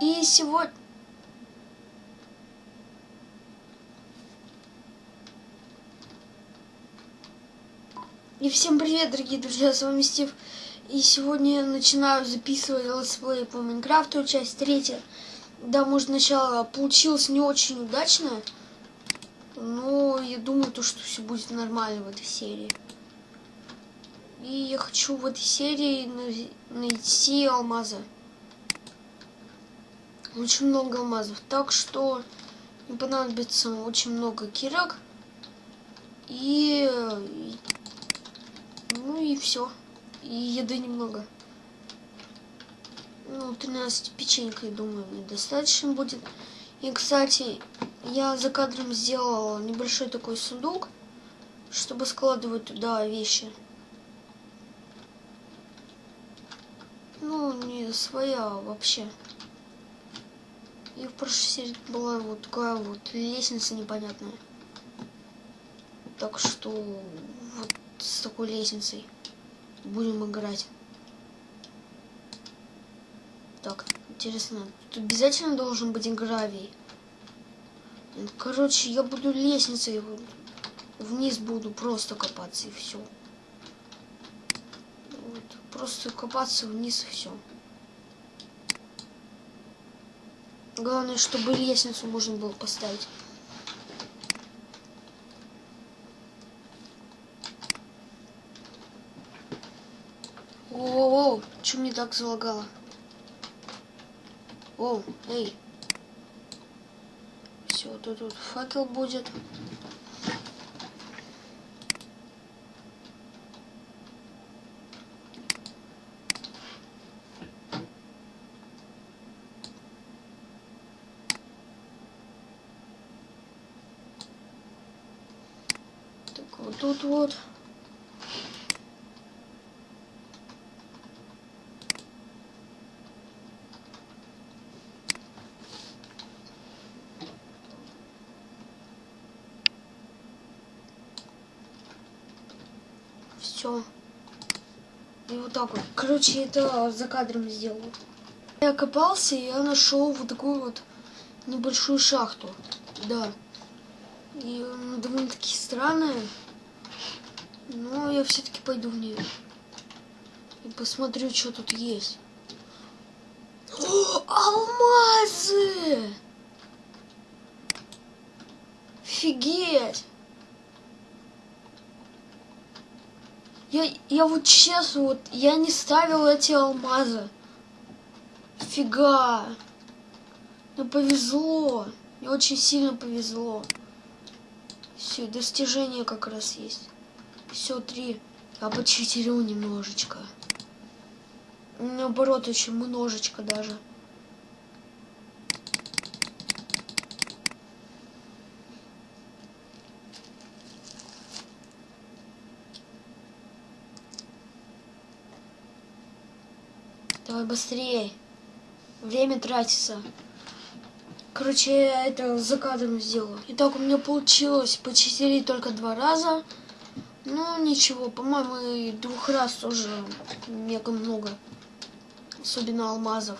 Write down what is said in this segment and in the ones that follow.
И сегодня... И всем привет, дорогие друзья, с вами Стив. И сегодня я начинаю записывать летсплей по Майнкрафту, часть третья. Да, может, сначала получилось не очень удачно, но я думаю, то, что все будет нормально в этой серии. И я хочу в этой серии найти алмазы. Очень много алмазов. Так что мне понадобится очень много кирок. И... Ну и все. И еды немного. Ну, 13 печенька, я думаю, мне достаточно будет. И, кстати, я за кадром сделала небольшой такой сундук, чтобы складывать туда вещи. Ну, не своя вообще. И в прошлой серии была вот такая вот лестница непонятная. Так что вот с такой лестницей будем играть. Так, интересно, тут обязательно должен быть гравий. Короче, я буду лестницей вниз буду просто копаться и все. Вот, просто копаться вниз и все. Главное, чтобы лестницу можно было поставить. О, что мне так залагало? О, эй. Все, тут, тут факел будет. Так, вот тут вот. Все. И вот так вот. Короче, это за кадром сделал. Я копался, и я нашел вот такую вот небольшую шахту. Да. И довольно-таки странная. Но я все-таки пойду в нее. И посмотрю, что тут есть. О, алмазы! Офигеть! Я, я вот честно, вот, я не ставил эти алмазы. Фига. Мне повезло. Мне очень сильно повезло. Все, достижения как раз есть. Все, три. Я почитерил немножечко. Наоборот, очень немножечко даже. Давай быстрее. Время тратится. Короче, я это за кадром сделала. Итак, у меня получилось почистили только два раза. Ну, ничего, по-моему, двух раз тоже мега много. Особенно алмазов.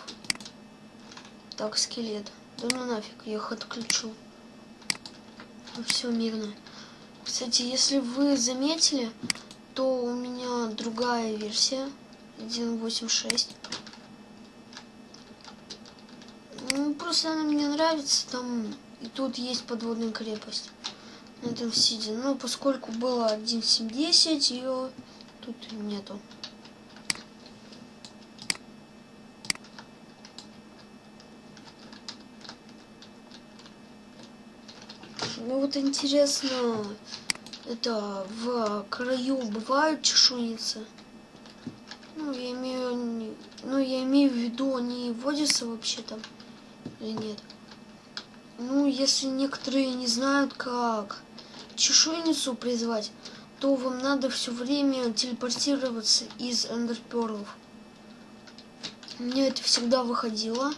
Так, скелет. Да ну нафиг, я их отключу. Ну, все мирно. Кстати, если вы заметили, то у меня другая версия. 1.8.6. Ну, просто она мне нравится. Там и тут есть подводная крепость. На этом сиде. Но поскольку было 1.7.10, ее тут нету. Ну вот интересно, это в краю бывают чешуйницы? Ну, я имею, ну, я имею в виду, они водятся вообще там или нет? Ну, если некоторые не знают, как чешуйницу призвать, то вам надо все время телепортироваться из эндерперлов. Мне это всегда выходило.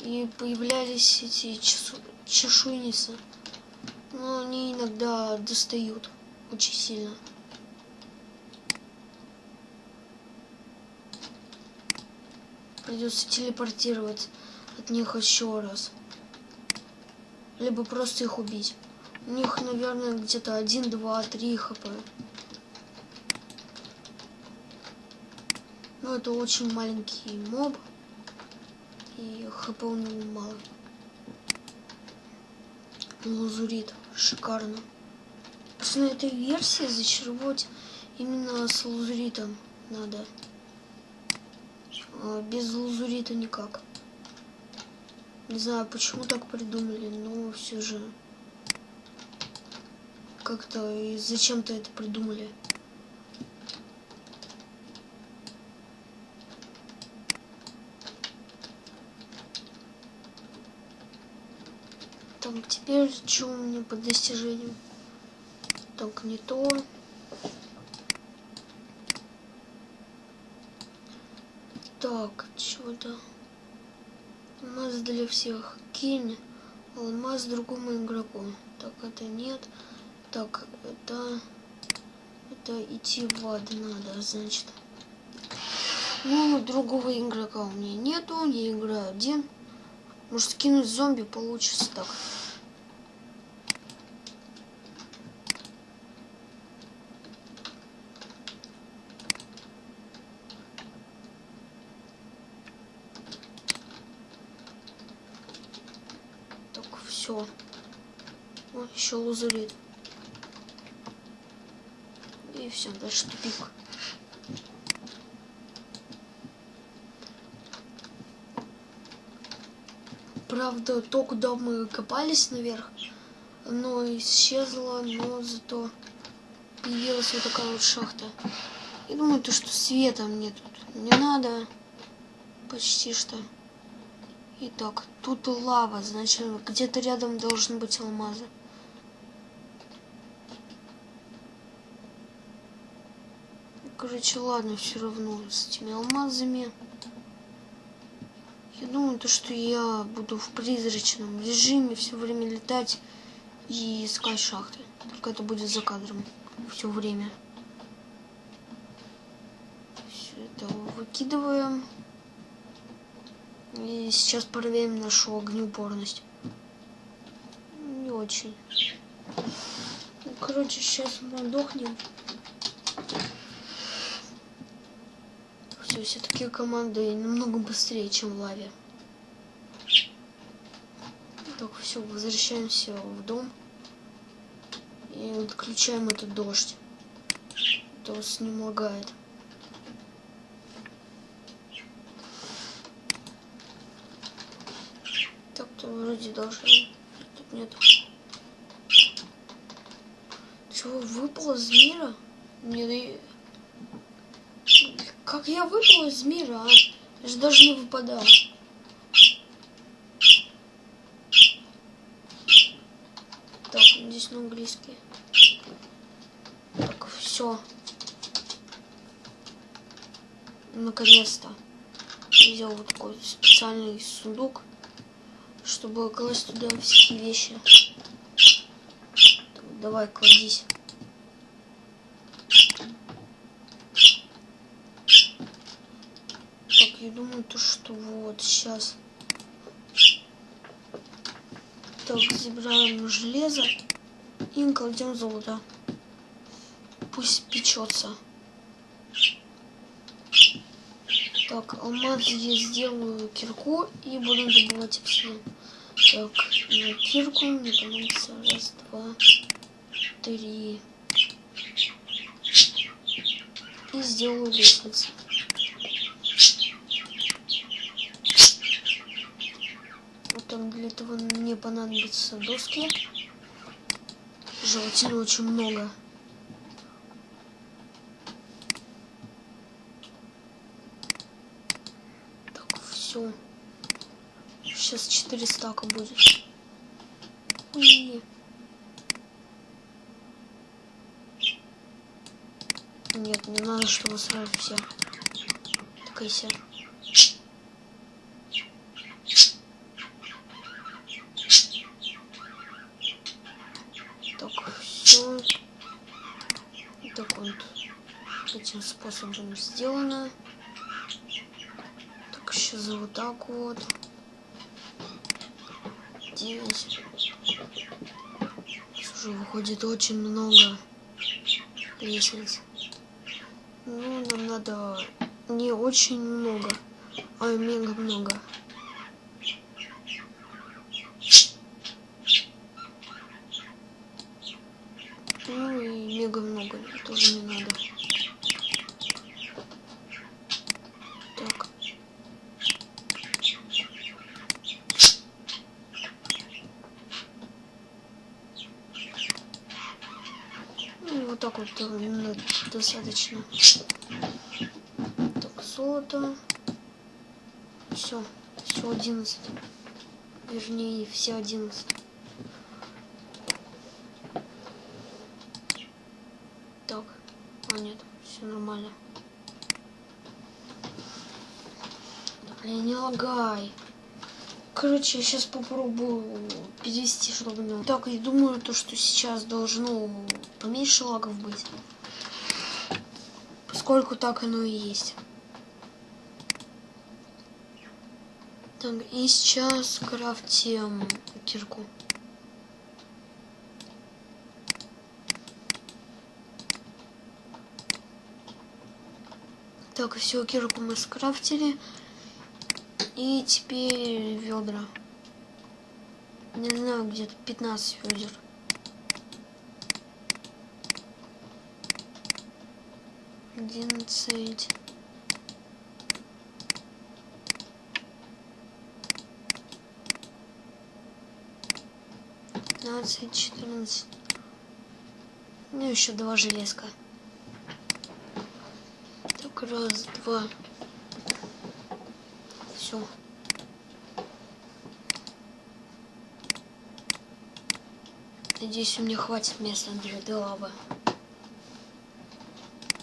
И появлялись эти чешу... чешуйницы. Но они иногда достают очень сильно. придется телепортировать от них еще раз. Либо просто их убить. У них, наверное, где-то 1, 2, 3 хп. Но это очень маленький моб. И хп у него мало. Лазурит. Шикарно. На этой версии зачаровать именно с лазуритом надо. А без лазурита никак. Не знаю, почему так придумали, но все же как-то и зачем-то это придумали. Так, теперь что у меня по достижениям? Так, не то. Так, что-то. Алмаз для всех. Кинь алмаз другому игроку. Так, это нет. Так, это... Это идти в ад надо, значит. Ну, другого игрока у меня нету. Я играю один. Может, скинуть зомби получится так. все. О, еще лазурит. И все, дальше тупик. Правда, то, куда мы копались наверх, оно исчезло, но зато появилась вот такая вот шахта. Я думаю, то, что света мне тут не надо. Почти что. Итак, тут лава, значит, где-то рядом должны быть алмазы. Короче, ладно, все равно с этими алмазами. Я думаю, то, что я буду в призрачном режиме все время летать и искать шахты. Только это будет за кадром все время. Все это выкидываем. И сейчас проверим нашу огнеупорность. Не очень. Ну, короче, сейчас мы отдохнем. Все, все-таки команды намного быстрее, чем в лаве. Так, все, возвращаемся в дом. И отключаем этот дождь. То с ним лагает. вроде должен. Тут нет. Чего, выпал из мира? Не... Как я выпал из мира, а? Я же даже не выпадал. Так, здесь на английский. Так, все. Наконец-то. Взял вот такой специальный сундук чтобы класть туда всякие вещи. Так, давай, кладись. Я думаю, то что вот сейчас. Так, забираем железо и кладем золото. Пусть печется. Так, алмаз я сделаю кирку и буду добывать обсидиан. Так, на кирку мне понадобится раз, два, три. И сделаю лестницу. Там для этого мне понадобятся доски. Желательно очень много. Так, все. Сейчас 4 стака будет. Ой. Нет, не надо, чтобы сразу все. Такая вся. Так, все. Так вот этим способом сделано. Так, сейчас вот так вот. Девять. Слушай, выходит очень много лестниц. Ну, нам надо не очень много, а мега много. Ну и мега много тоже не надо. Так. Ну, вот так вот э, ну, достаточно. Так, золото. Все, все 11. Вернее, все 11. Так, а нет, все нормально. Да, блин, не лагай. Короче, я сейчас попробую перевести, чтобы. Так, я думаю, то, что сейчас должно поменьше лагов быть. Поскольку так оно и есть. Так, и сейчас крафтим кирку. Так, все, кирку мы скрафтили. И теперь ведра. Не знаю, где-то 15 ведер. Одиннадцать. Пятнадцать, четырнадцать. Ну, еще два железка. Так, раз, два. Все. Надеюсь, у меня хватит места для лавы.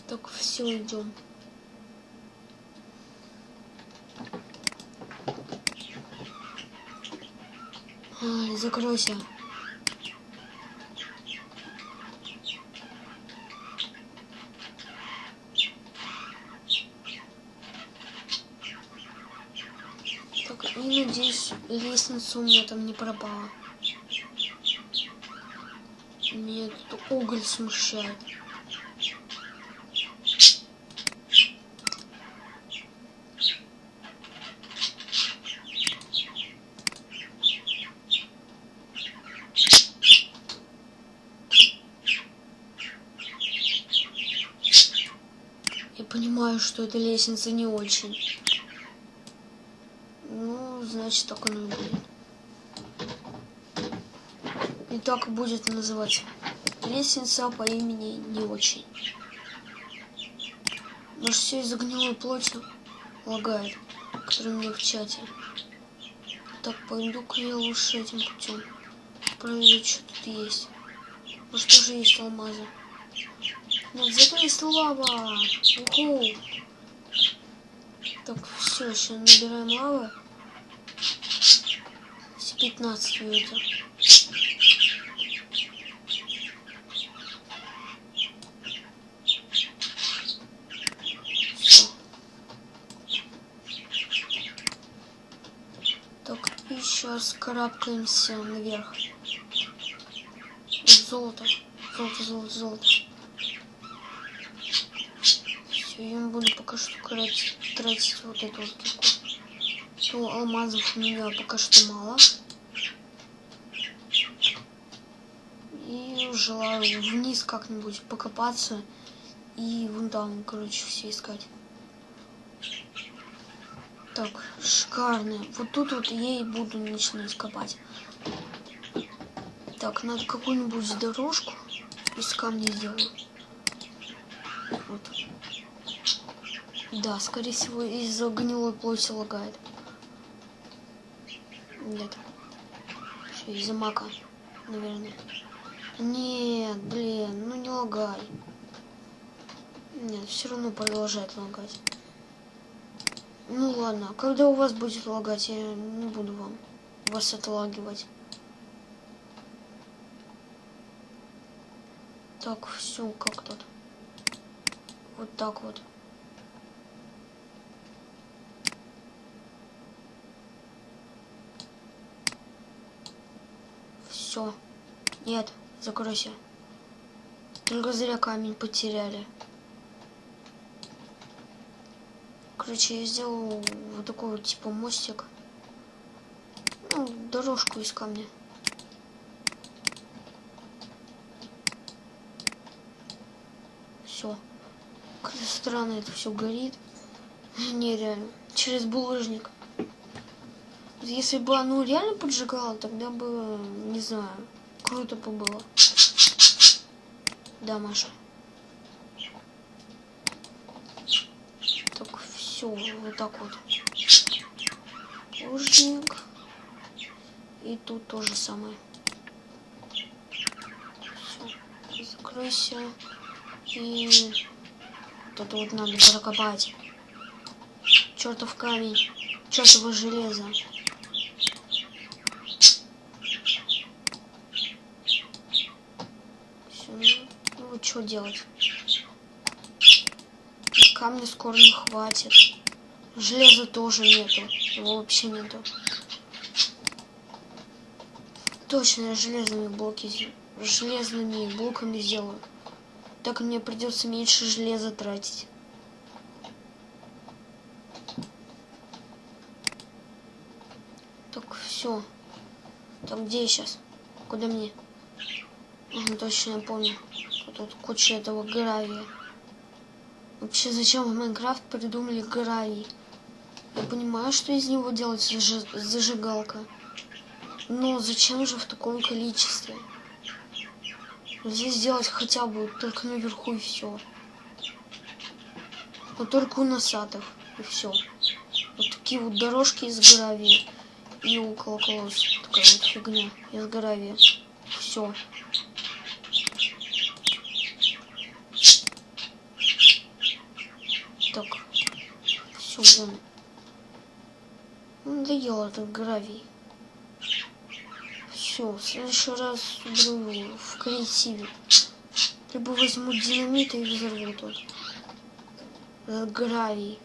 Так, все, идем. Ай, закройся. Так, и надеюсь, лестница у меня там не пропала. Меня уголь смущает. Что эта лестница не очень. Ну, значит, так оно и будет. И так будет называться. Лестница по имени не очень. Может, все из-за плоти лагает, который мне в чате. Так, пойду-ка я лучше этим путем. Проверю, что тут есть. Может, тоже есть алмазы. Нет, зато есть лава. Уху. Так, все, сейчас набираем лавы. Все 15 ведер. Всё. Так, и сейчас карабкаемся наверх. Золото. Золото, золото, золото. Все, я не буду пока что тратить, тратить вот эту вот. То алмазов у меня пока что мало. И желаю вниз как-нибудь покопаться. И вон там, короче, все искать. Так, шикарно. Вот тут вот я и буду начинать копать. Так, надо какую-нибудь дорожку из камня сделать. Вот. Да, скорее всего, из-за гнилой плоти лагает. Нет. Из-за мака, наверное. Нет, блин, ну не лагай. Нет, все равно продолжает лагать. Ну ладно, когда у вас будет лагать, я не буду вам вас отлагивать. Так, все, как тут? Вот так вот. Все. Нет, закройся. Только зря камень потеряли. Короче, я сделал вот такой вот типа мостик. Ну, дорожку из камня. Все. Как странно это все горит. Нереально. Через булыжник. Если бы оно реально поджигало, тогда бы, не знаю, круто бы было. Да, Маша. Так, все, вот так вот. Булыжник. И тут то же самое. Все, закройся. И это вот надо прокопать. Чертов камень. Чертово железо. Что делать? Камня скоро не хватит. Железа тоже нету. Его вообще нету. Точно я железными блоки железными блоками сделаю. Так мне придется меньше железа тратить. Так, все. Так, где я сейчас? Куда мне? Ага, точно я помню тут куча этого гравия. Вообще, зачем в Майнкрафт придумали гравий? Я понимаю, что из него делать зажигалка. Но зачем же в таком количестве? Здесь сделать хотя бы только наверху и все. Но только у насадов и все. Вот такие вот дорожки из гравия. И около колодца такая вот фигня из гравия. Все. Все, блин. Надоел этот гравий. Все, в следующий раз буду в креативе. Либо возьму динамит и взорву тут. Этот гравий.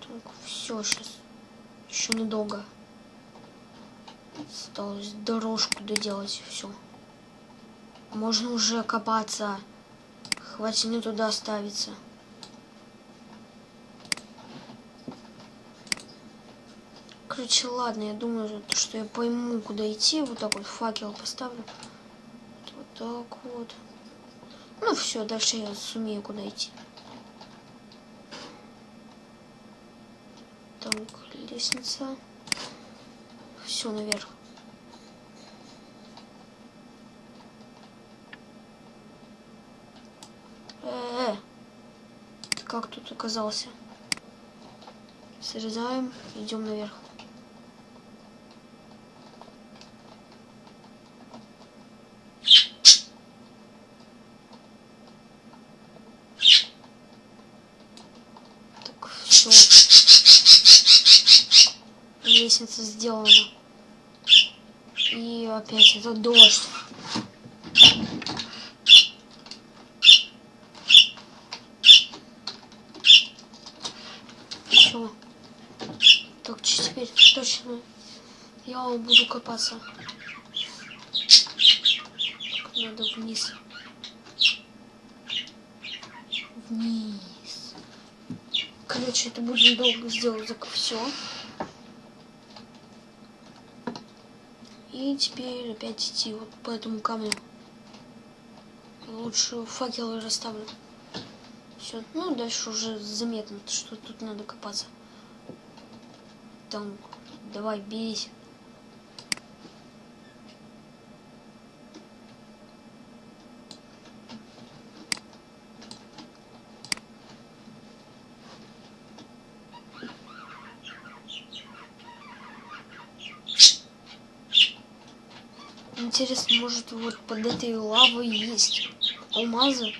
Так, все сейчас. Еще недолго. Осталось дорожку доделать, все. Можно уже копаться. Хватит мне туда оставиться. Короче, ладно, я думаю, что я пойму, куда идти. Вот так вот факел поставлю. Вот так вот. Ну все, дальше я сумею куда идти. Так, лестница. Все наверх. Как тут оказался? Срезаем, идем наверх. Так, все. Лестница сделана. И опять это дождь. Все. Так, теперь точно я буду копаться. Надо вниз. Вниз. Короче, это будет долго сделать так все. И теперь опять идти вот по этому камню. Лучше факелы расставлю. Все, ну дальше уже заметно, что тут надо копаться. Там, давай, бейся. Интересно, может вот под этой лавой есть алмазы?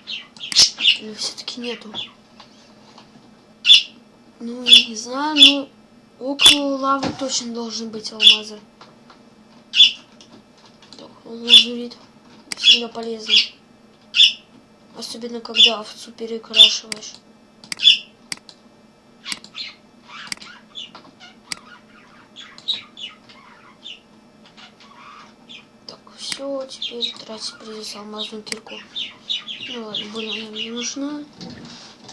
Или все-таки нету? Ну, не знаю, но около лавы точно должны быть алмазы. Так, лазурит. Всегда полезно. Особенно когда овцу перекрашиваешь. Так, все, теперь тратить придется алмазную кирку. Ну ладно, больно нам не нужна.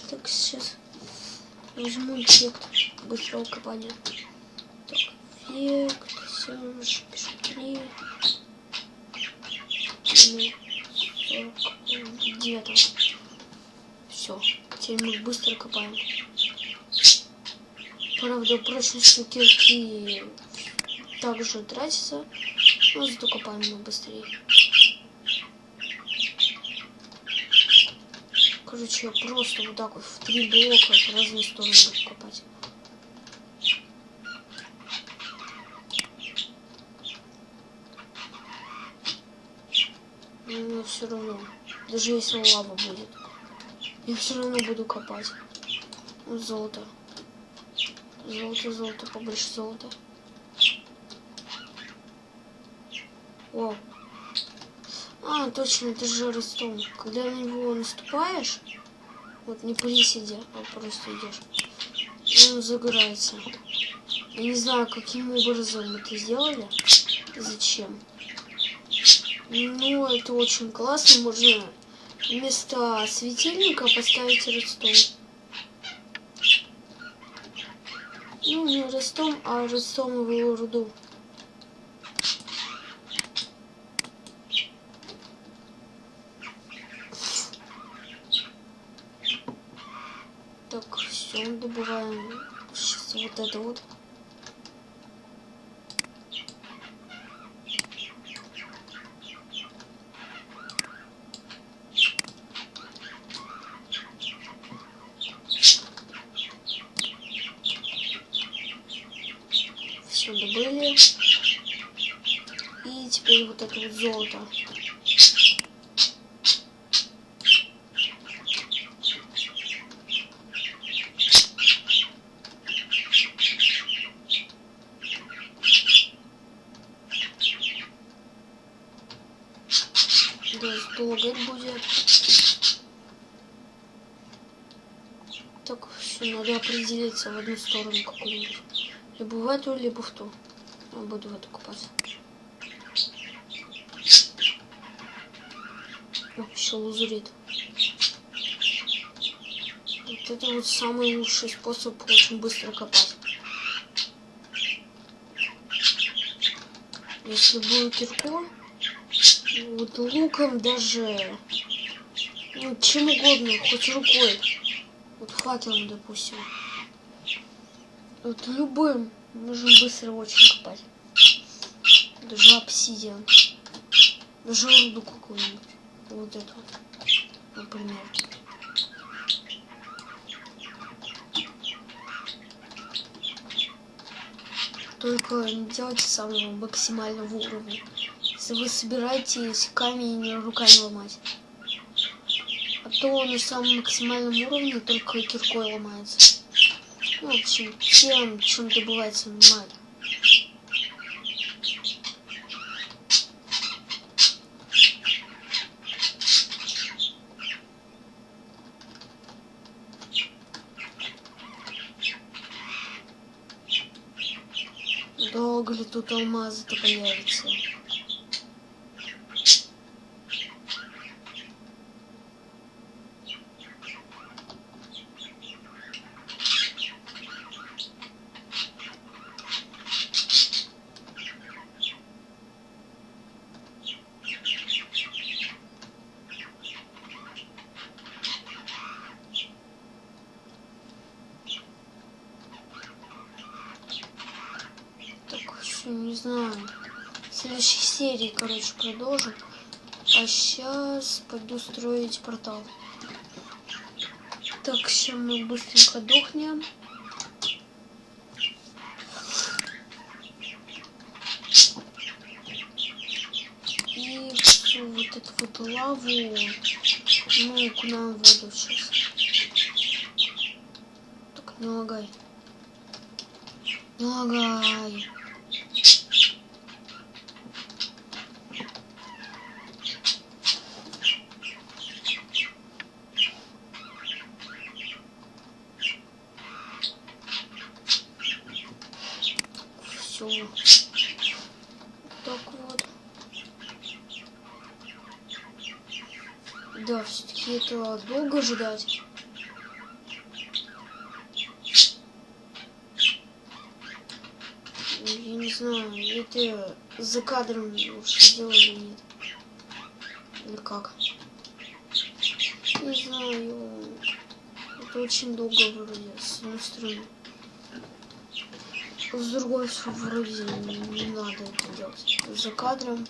Так, сейчас возьму эффект быстрого копания. Так, эффект, все, 3. Где там? Все, теперь мы быстро копаем. Правда, прочность кирки также тратится, но зато копаем мы быстрее. Короче, я просто вот так вот в три блока в разные стороны буду копать. Но все равно, даже если лава будет, я все равно буду копать. Золото. Золото, золото, побольше золота. О, а, точно, это же ростом. Когда на него наступаешь, вот не приседя, а просто идешь, он загорается. Я не знаю, каким образом это сделали, зачем. Ну, это очень классно, можно вместо светильника поставить ростом. Ну, не ростом, а ростомовую руду. добываем сейчас вот это вот. Все добыли. И теперь вот это вот золото. лагать будет. Так, все, надо определиться в одну сторону какую-нибудь. Либо в эту, либо в ту. Я буду в эту купаться. О, еще лазурит. Вот это вот самый лучший способ очень быстро копать. Если будет кирку, вот луком даже, ну, чем угодно, хоть рукой. Вот факелом, допустим. Вот любым можно быстро очень копать. Даже обсидиан. Даже руду какую-нибудь. Вот эту вот, например. Только не делайте самого максимального уровня если вы собираетесь камень руками ломать. А то на самом максимальном уровне только киркой ломается. Ну, в общем, тем, чем добывается нормально. Долго ли тут алмазы-то появятся? не знаю. В следующей короче, продолжим. А сейчас пойду строить портал. Так, сейчас мы быстренько дохнем. И всю вот эту вот лаву мы окунаем в воду сейчас. Так. Не лагай. Ждать. Я не знаю, это за кадром лучше сделали или нет. Или как? Не знаю. Это очень долго вроде, с одной стороны. С другой вроде не надо это делать. За кадром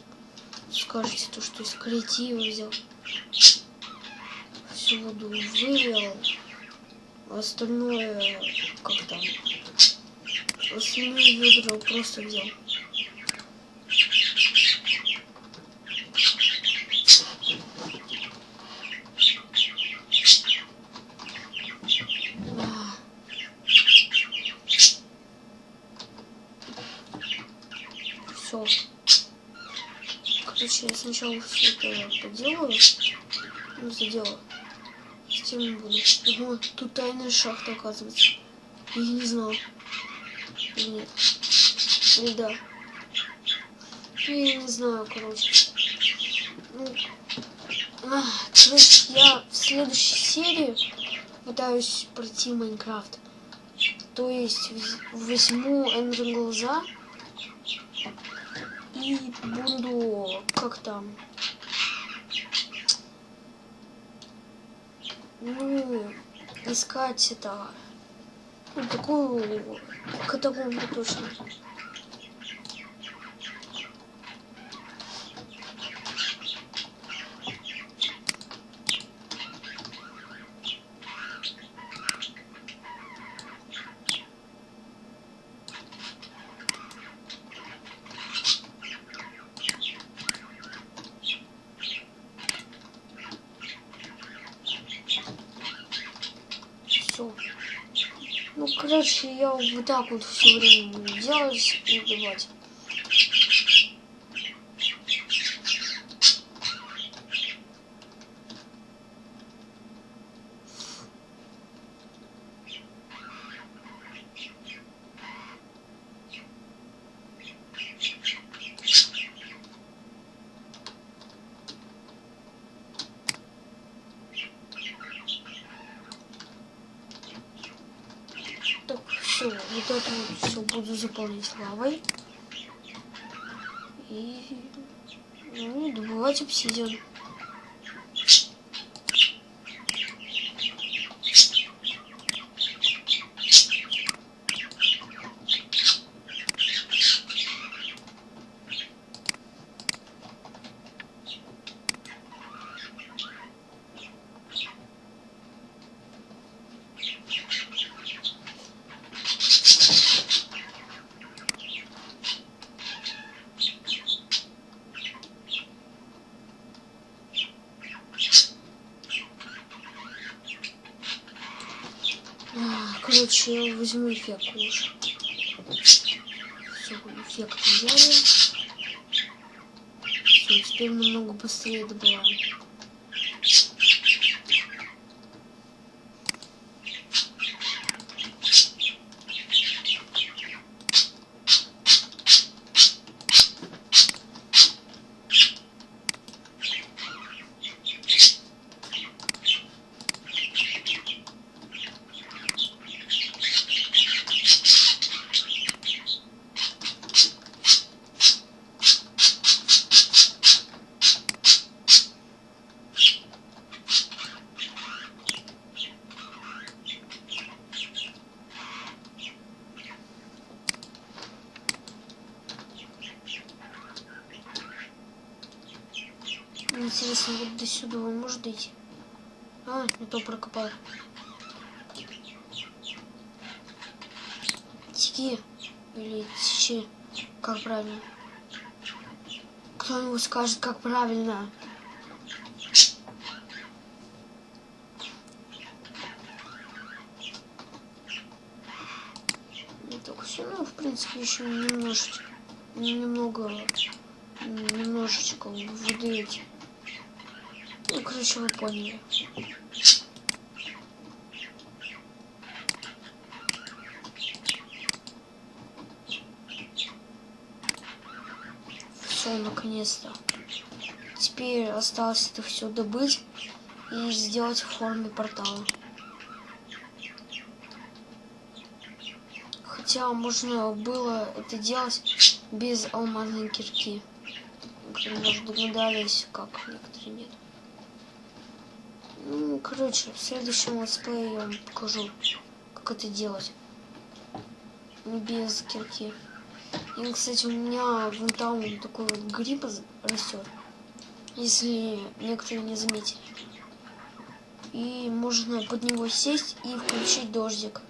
скажете то, что из креатива взял. Воду вывел. Остальное, как там, остальное ведро просто взял. Все. Короче, я сначала все это поделаю. Ну, заделаю. Затем буду. Ого, тут тайная шахта, оказывается. Я не знал. Или нет. Или да. Я не знаю, короче. Ну, а, короче, я в следующей серии пытаюсь пройти Майнкрафт. То есть возьму Эндер глаза и буду как там ну искать это. Ну, такую катакомбу точно все. Ну, короче, я вот так вот все время буду делать и убивать. Так, все, вот это вот все буду заполнять лавой. И, ну, добывать обсидиан. А, Короче, я возьму эффект лучше. Все, эффект взяли. Все, теперь намного быстрее добываем. Интересно, вот до сюда он может дойти? А, не то прокопал. Теки. Или течи. Как правильно? Кто-нибудь скажет, как правильно? Ну, в принципе, еще немножечко, немного, немножечко воды Ну, короче, вы поняли. Все, наконец-то. Теперь осталось это все добыть. и сделать в форме портала. Хотя можно было это делать без алмазной кирки. Может, догадались, как некоторые нет. Ну, короче, в следующем летсплее я вам покажу, как это делать. Без кирки. И, кстати, у меня вон там такой вот гриб растет. Если некоторые не заметили. И можно под него сесть и включить дождик.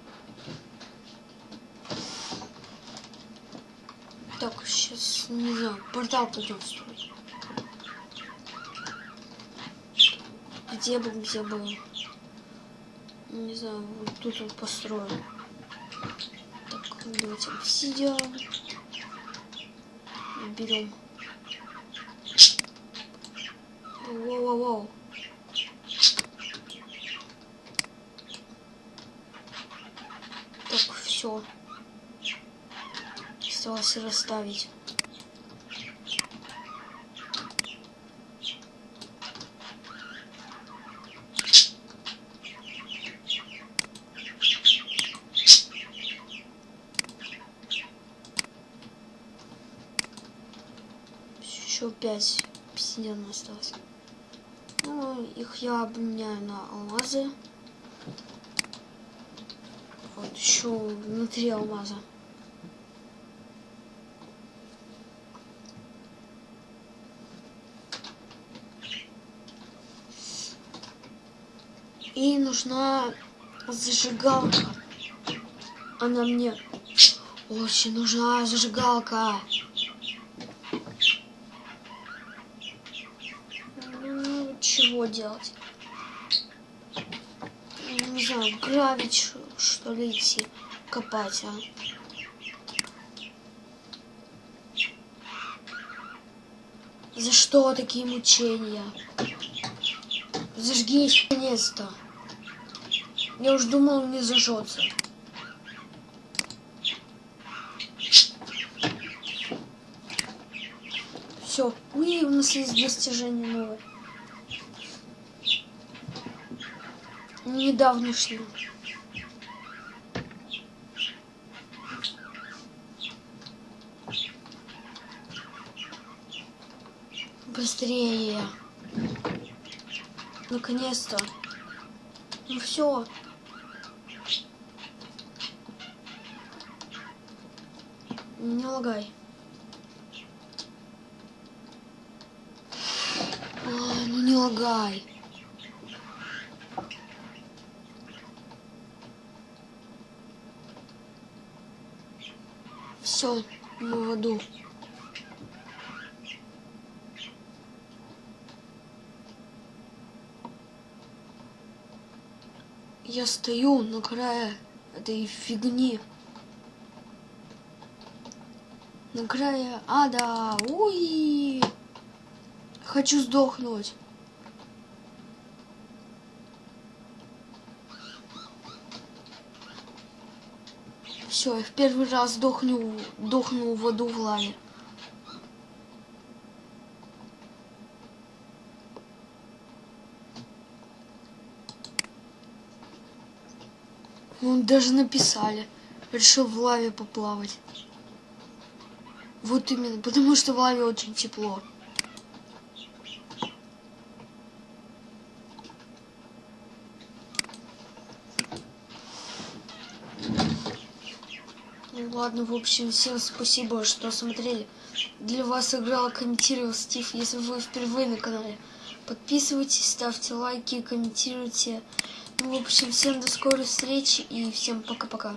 Так, сейчас, не знаю, портал пойдем. Где бы, где бы, не знаю, вот тут вот построим. Так, давайте обсидиан. Берем. Воу-воу-воу. Так, все осталось расставить. Еще пять обсидиана осталось. Ну, их я обменяю на алмазы. Вот еще внутри алмаза. И нужна зажигалка. Она мне очень нужна зажигалка. Ну, чего делать? Не знаю, гравить, что ли, идти копать, а? За что такие мучения? Зажгись наконец-то. Я уж думал, не зажжется. Все. У нас есть достижение новое. Недавнешнее. Быстрее. Наконец-то. Ну все. Не лагай. А, ну не лагай. Мы в аду. Я стою на крае этой фигни. На крае ада. Уй! Хочу сдохнуть. Все, я в первый раз дохну, дохну в воду в лаве. Ну, даже написали. Решил в лаве поплавать. Вот именно, потому что в лаве очень тепло. Ладно, в общем, всем спасибо, что смотрели. Для вас играл, комментировал Стив. Если вы впервые на канале, подписывайтесь, ставьте лайки, комментируйте. Ну, в общем, всем до скорой встречи и всем пока-пока.